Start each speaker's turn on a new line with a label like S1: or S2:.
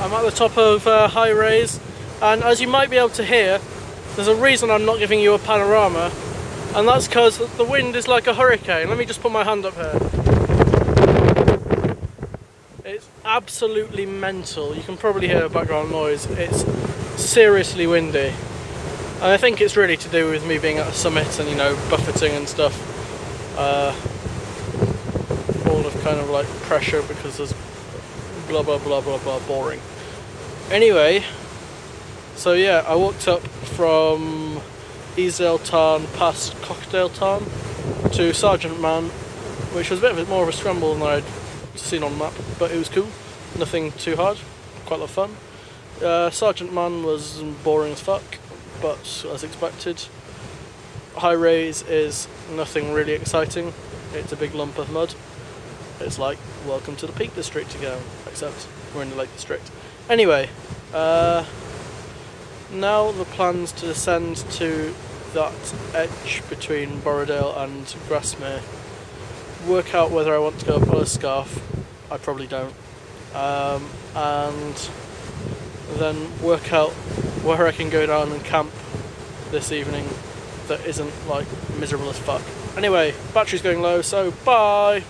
S1: I'm at the top of uh, High Raise, and as you might be able to hear, there's a reason I'm not giving you a panorama, and that's because the wind is like a hurricane. Let me just put my hand up here. It's absolutely mental. You can probably hear the background noise. It's seriously windy. And I think it's really to do with me being at a summit and, you know, buffeting and stuff. Uh, all of kind of like pressure because there's blah blah blah blah blah boring. Anyway, so yeah, I walked up from Easedale Tarn past Codale Tarn to Sergeant Man, which was a bit more of a scramble than I'd seen on map, but it was cool. Nothing too hard, quite a lot of fun. Uh, Sergeant Man was boring as fuck, but as expected. High Raise is nothing really exciting. It's a big lump of mud. It's like, welcome to the Peak District again, except we're in the Lake District. Anyway, uh, now the plans to descend to that edge between Borrowdale and Grasmere. Work out whether I want to go up Ullscarf. I probably don't. Um, and then work out where I can go down and camp this evening that isn't like miserable as fuck. Anyway, battery's going low, so bye!